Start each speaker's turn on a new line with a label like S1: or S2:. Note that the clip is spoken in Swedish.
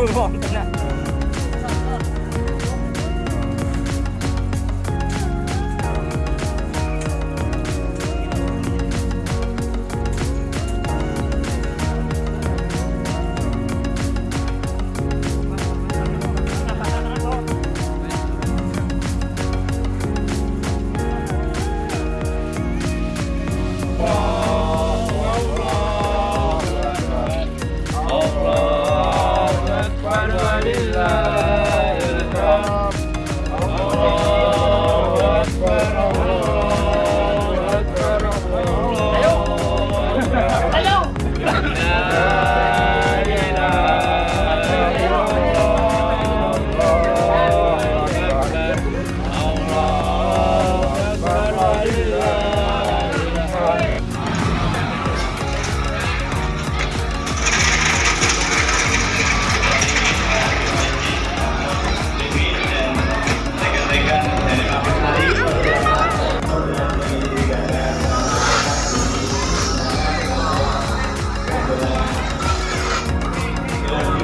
S1: bulvanerna.